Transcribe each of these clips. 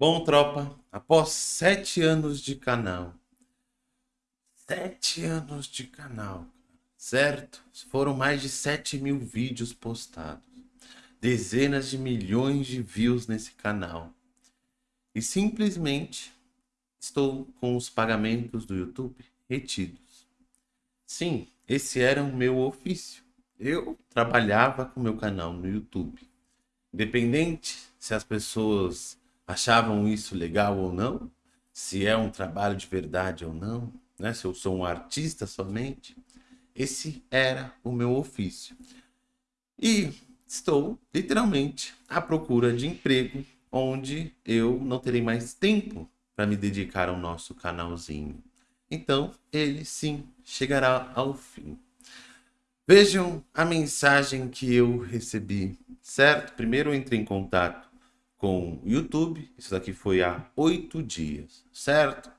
Bom, tropa, após sete anos de canal, sete anos de canal, certo? Foram mais de sete mil vídeos postados, dezenas de milhões de views nesse canal. E simplesmente estou com os pagamentos do YouTube retidos. Sim, esse era o meu ofício. Eu trabalhava com meu canal no YouTube. Independente se as pessoas achavam isso legal ou não, se é um trabalho de verdade ou não, né? se eu sou um artista somente, esse era o meu ofício. E estou literalmente à procura de emprego onde eu não terei mais tempo para me dedicar ao nosso canalzinho. Então, ele sim chegará ao fim. Vejam a mensagem que eu recebi, certo? Primeiro eu entrei em contato com YouTube, isso daqui foi há oito dias, certo?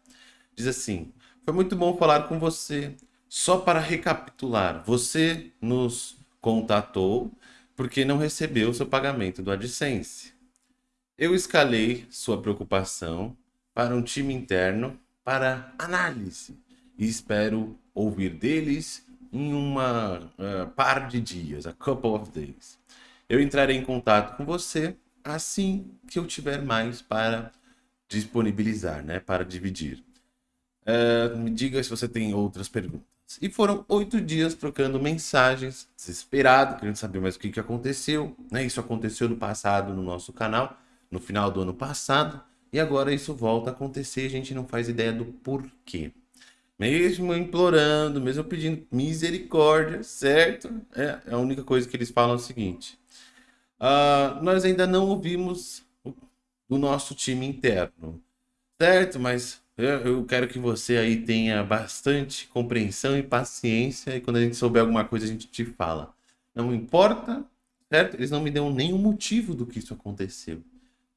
Diz assim, foi muito bom falar com você. Só para recapitular, você nos contatou porque não recebeu seu pagamento do AdSense. Eu escalei sua preocupação para um time interno para análise e espero ouvir deles em uma uh, par de dias, a couple of days. Eu entrarei em contato com você assim que eu tiver mais para disponibilizar, né, para dividir. Uh, me diga se você tem outras perguntas. E foram oito dias trocando mensagens, desesperado, querendo saber mais o que, que aconteceu. Né? Isso aconteceu no passado no nosso canal, no final do ano passado, e agora isso volta a acontecer e a gente não faz ideia do porquê. Mesmo implorando, mesmo pedindo misericórdia, certo? É, é a única coisa que eles falam é o seguinte. Uh, nós ainda não ouvimos do nosso time interno, certo? Mas eu, quero que você aí tenha bastante compreensão e paciência e quando a gente souber alguma coisa a gente te fala. Não importa, certo? Eles não me dão nenhum motivo do que isso aconteceu.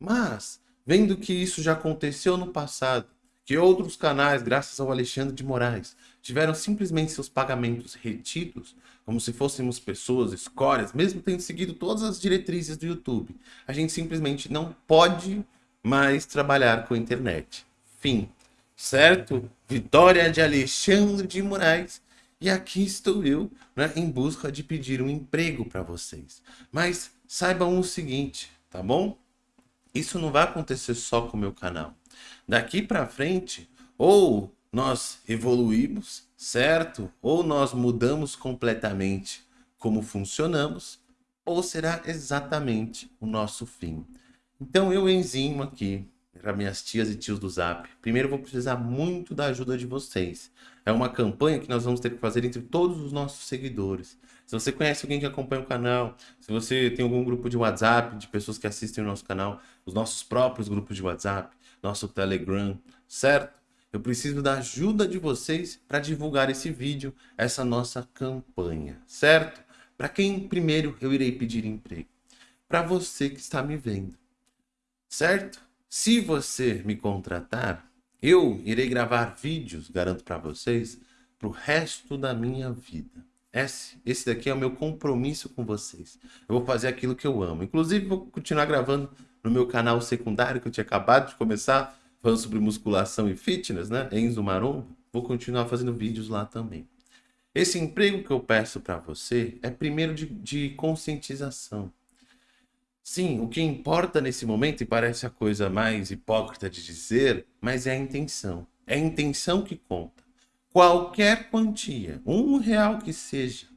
Mas, vendo que isso já aconteceu no passado, que outros canais, graças ao Alexandre de Moraes, tiveram simplesmente seus pagamentos retidos, como se fôssemos pessoas escórias, mesmo tendo seguido todas as diretrizes do YouTube. A gente simplesmente não pode mais trabalhar com a internet. Fim. Certo? Vitória de Alexandre de Moraes. E aqui estou eu, né, em busca de pedir um emprego para vocês. Mas saibam o seguinte, tá bom? Isso não vai acontecer só com o meu canal. Daqui para frente, ou nós evoluímos, certo? Ou nós mudamos completamente como funcionamos, ou será exatamente o nosso fim. Então eu enzimo aqui, para minhas tias e tios do Zap, primeiro vou precisar muito da ajuda de vocês. É uma campanha que nós vamos ter que fazer entre todos os nossos seguidores. Se você conhece alguém que acompanha o canal, se você tem algum grupo de WhatsApp de pessoas que assistem o nosso canal, os nossos próprios grupos de WhatsApp, nosso Telegram, certo? Eu preciso da ajuda de vocês para divulgar esse vídeo, essa nossa campanha, certo? Para quem primeiro eu irei pedir emprego? Para você que está me vendo, certo? Se você me contratar, eu irei gravar vídeos, garanto para vocês, para o resto da minha vida. Esse, esse daqui é o meu compromisso com vocês. Eu vou fazer aquilo que eu amo. Inclusive, vou continuar gravando no meu canal secundário, que eu tinha acabado de começar, falando sobre musculação e fitness, né? Enzo Maromba. Vou continuar fazendo vídeos lá também. Esse emprego que eu peço para você é primeiro de, de conscientização. Sim, o que importa nesse momento, e parece a coisa mais hipócrita de dizer, mas é a intenção. É a intenção que conta qualquer quantia, um real que seja,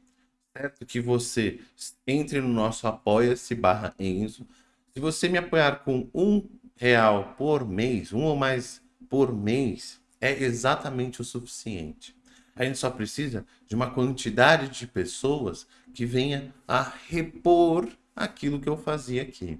certo? Que você entre no nosso apoia-se barra Enzo. Se você me apoiar com um real por mês, um ou mais por mês, é exatamente o suficiente. A gente só precisa de uma quantidade de pessoas que venha a repor aquilo que eu fazia aqui.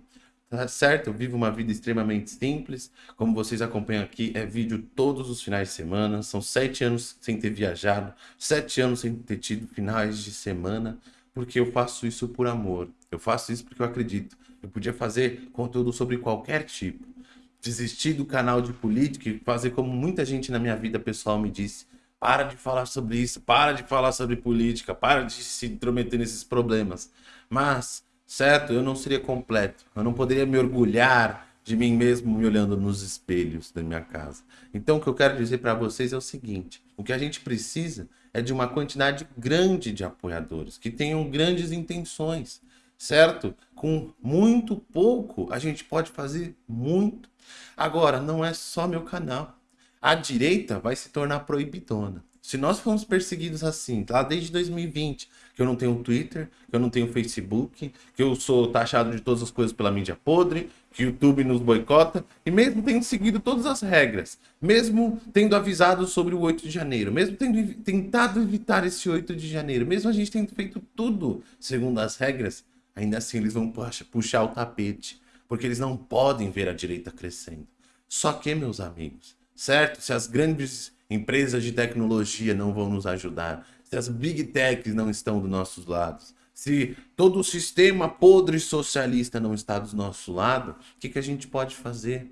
Tá certo? Eu vivo uma vida extremamente simples. Como vocês acompanham aqui, é vídeo todos os finais de semana. São sete anos sem ter viajado, sete anos sem ter tido finais de semana, porque eu faço isso por amor. Eu faço isso porque eu acredito. Eu podia fazer conteúdo sobre qualquer tipo. Desistir do canal de política e fazer como muita gente na minha vida pessoal me disse. Para de falar sobre isso, para de falar sobre política, para de se intrometer nesses problemas. Mas certo? Eu não seria completo. Eu não poderia me orgulhar de mim mesmo me olhando nos espelhos da minha casa. Então, o que eu quero dizer para vocês é o seguinte: o que a gente precisa é de uma quantidade grande de apoiadores que tenham grandes intenções, certo? Com muito pouco, a gente pode fazer muito. Agora, não é só meu canal. A direita vai se tornar proibidona. Se nós fomos perseguidos assim, lá desde 2020, que eu não tenho Twitter, que eu não tenho Facebook, que eu sou taxado de todas as coisas pela mídia podre, que o YouTube nos boicota, e mesmo tendo seguido todas as regras, mesmo tendo avisado sobre o 8 de janeiro, mesmo tendo tentado evitar esse 8 de janeiro, mesmo a gente tendo feito tudo segundo as regras, ainda assim eles vão puxar o tapete, porque eles não podem ver a direita crescendo. Só que, meus amigos, certo? Se as grandes empresas de tecnologia não vão nos ajudar, se as big techs não estão dos nossos lados, se todo o sistema podre socialista não está do nosso lado, o que, que a gente pode fazer?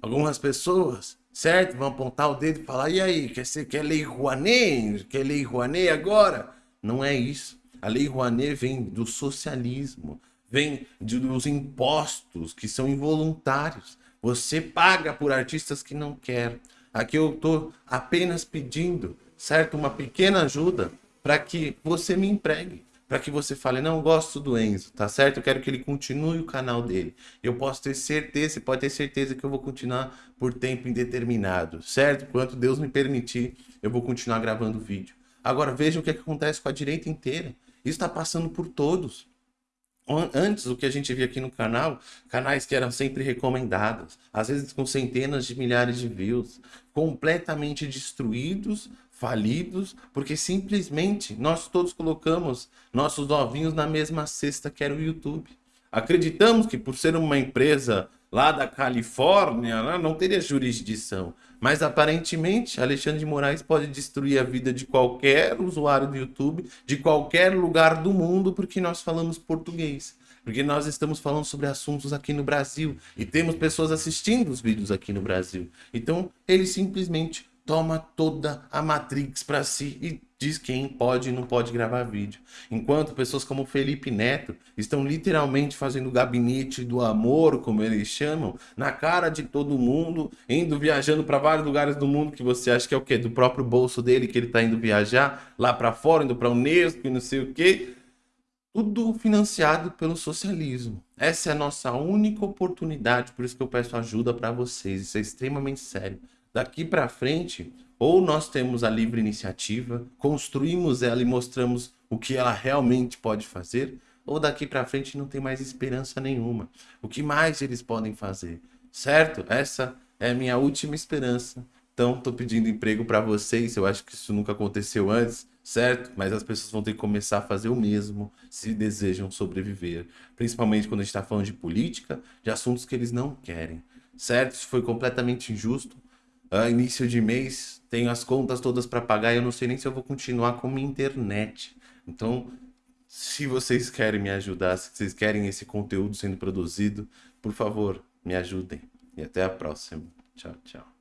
Algumas pessoas, certo, vão apontar o dedo e falar, e aí, quer, ser, quer lei Rouanet? Quer lei Rouanet agora? Não é isso. A lei Rouanet vem do socialismo, vem de, dos impostos que são involuntários. Você paga por artistas que não quer. Aqui eu estou apenas pedindo, certo? Uma pequena ajuda para que você me empregue. Para que você fale, não gosto do Enzo, tá certo? Eu quero que ele continue o canal dele. Eu posso ter certeza, pode ter certeza que eu vou continuar por tempo indeterminado, certo? Quanto Deus me permitir, eu vou continuar gravando vídeo. Agora veja o que, é que acontece com a direita inteira. Isso está passando por todos. Antes, o que a gente via aqui no canal, canais que eram sempre recomendados, às vezes com centenas de milhares de views, completamente destruídos, falidos, porque simplesmente nós todos colocamos nossos ovinhos na mesma cesta que era o YouTube. Acreditamos que por ser uma empresa lá da Califórnia, né, não teria jurisdição. Mas aparentemente, Alexandre de Moraes pode destruir a vida de qualquer usuário do YouTube, de qualquer lugar do mundo, porque nós falamos português. Porque nós estamos falando sobre assuntos aqui no Brasil e temos pessoas assistindo os vídeos aqui no Brasil. Então, ele simplesmente toma toda a Matrix para si e diz quem pode e não pode gravar vídeo. Enquanto pessoas como Felipe Neto estão literalmente fazendo o gabinete do amor, como eles chamam, na cara de todo mundo, indo viajando para vários lugares do mundo que você acha que é o quê? Do próprio bolso dele que ele está indo viajar lá para fora, indo para Unesco e não sei o quê. Tudo financiado pelo socialismo. Essa é a nossa única oportunidade, por isso que eu peço ajuda para vocês. Isso é extremamente sério. Daqui para frente, ou nós temos a livre iniciativa, construímos ela e mostramos o que ela realmente pode fazer, ou daqui para frente não tem mais esperança nenhuma. O que mais eles podem fazer? Certo? Essa é a minha última esperança. Então, estou pedindo emprego para vocês. Eu acho que isso nunca aconteceu antes, certo? Mas as pessoas vão ter que começar a fazer o mesmo se desejam sobreviver. Principalmente quando a gente está falando de política, de assuntos que eles não querem, certo? Isso foi completamente injusto uh, início de mês, tenho as contas todas para pagar e eu não sei nem se eu vou continuar com minha internet. Então, se vocês querem me ajudar, se vocês querem esse conteúdo sendo produzido, por favor, me ajudem. E até a próxima. Tchau, tchau.